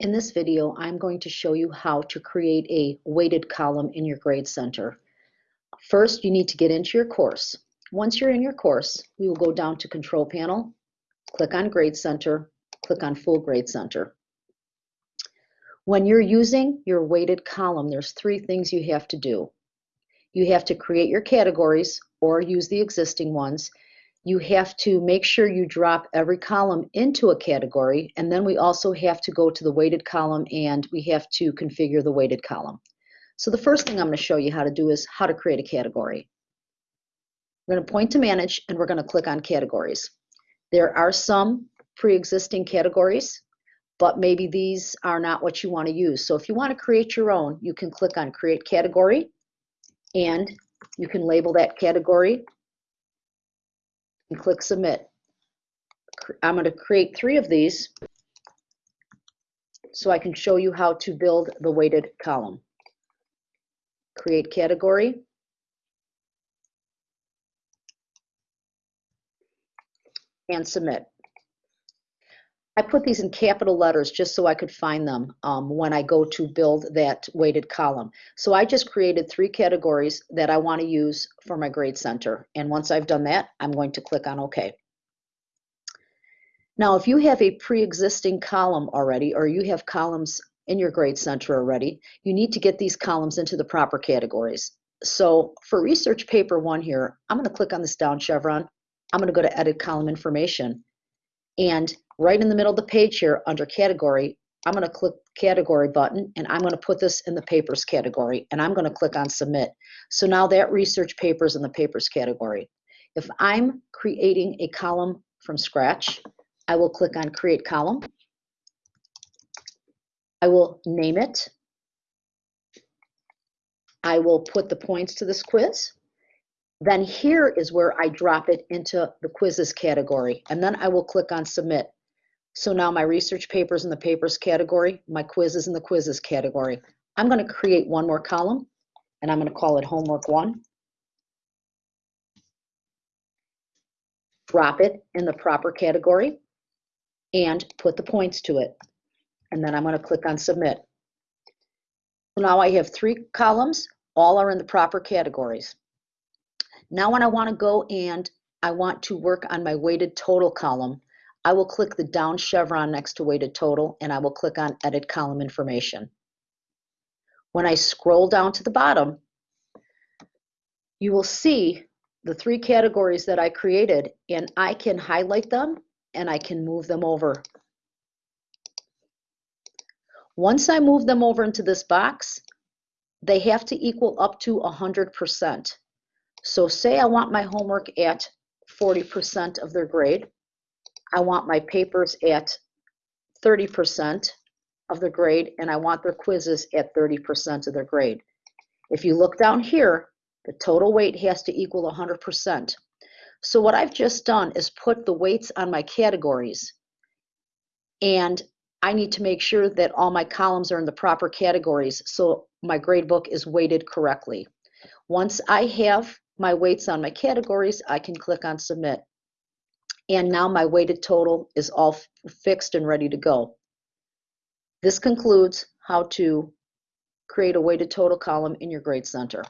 In this video, I'm going to show you how to create a weighted column in your grade center. First, you need to get into your course. Once you're in your course, we will go down to Control Panel, click on Grade Center, click on Full Grade Center. When you're using your weighted column, there's three things you have to do. You have to create your categories or use the existing ones you have to make sure you drop every column into a category and then we also have to go to the weighted column and we have to configure the weighted column. So the first thing I'm going to show you how to do is how to create a category. We're going to point to manage and we're going to click on categories. There are some pre-existing categories but maybe these are not what you want to use. So if you want to create your own you can click on create category and you can label that category and click submit. I'm going to create three of these so I can show you how to build the weighted column. Create category. And submit. I put these in capital letters just so I could find them um, when I go to build that weighted column. So I just created three categories that I want to use for my grade center. And once I've done that, I'm going to click on OK. Now, if you have a pre-existing column already, or you have columns in your grade center already, you need to get these columns into the proper categories. So for research paper one here, I'm going to click on this down chevron. I'm going to go to edit column information. And right in the middle of the page here under category, I'm going to click category button and I'm going to put this in the papers category and I'm going to click on submit. So now that research paper is in the papers category. If I'm creating a column from scratch, I will click on create column. I will name it. I will put the points to this quiz. Then here is where I drop it into the quizzes category and then I will click on submit. So now my research papers in the papers category, my quizzes in the quizzes category. I'm going to create one more column and I'm going to call it homework one. Drop it in the proper category and put the points to it. And then I'm going to click on submit. So now I have three columns, all are in the proper categories. Now when I want to go and I want to work on my weighted total column, I will click the down chevron next to weighted total and I will click on edit column information. When I scroll down to the bottom, you will see the three categories that I created and I can highlight them and I can move them over. Once I move them over into this box, they have to equal up to 100%. So say I want my homework at 40% of their grade. I want my papers at 30% of the grade and I want their quizzes at 30% of their grade. If you look down here, the total weight has to equal 100%. So what I've just done is put the weights on my categories and I need to make sure that all my columns are in the proper categories so my gradebook is weighted correctly. Once I have my weights on my categories, I can click on submit and now my weighted total is all fixed and ready to go. This concludes how to create a weighted total column in your grade center.